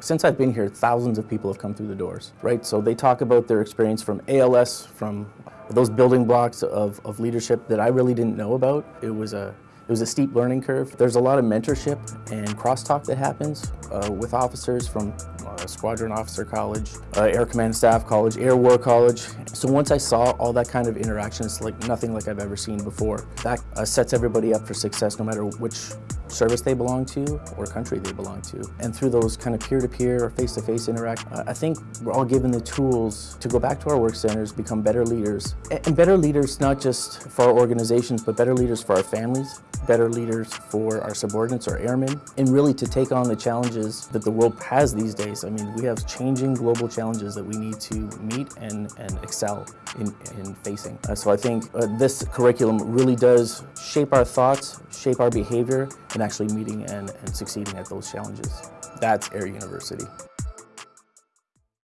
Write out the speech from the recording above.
Since I've been here, thousands of people have come through the doors, right? So they talk about their experience from ALS, from those building blocks of, of leadership that I really didn't know about. It was a it was a steep learning curve. There's a lot of mentorship and crosstalk that happens uh, with officers from uh, Squadron Officer College, uh, Air Command Staff College, Air War College. So once I saw all that kind of interaction, it's like nothing like I've ever seen before. That uh, sets everybody up for success no matter which service they belong to or country they belong to. And through those kind of peer-to-peer or face-to-face interact, uh, I think we're all given the tools to go back to our work centers, become better leaders. And better leaders not just for our organizations, but better leaders for our families, better leaders for our subordinates, or airmen, and really to take on the challenges that the world has these days. I mean, we have changing global challenges that we need to meet and, and excel in, in facing. Uh, so I think uh, this curriculum really does shape our thoughts, shape our behavior, and actually meeting and, and succeeding at those challenges. That's Air University.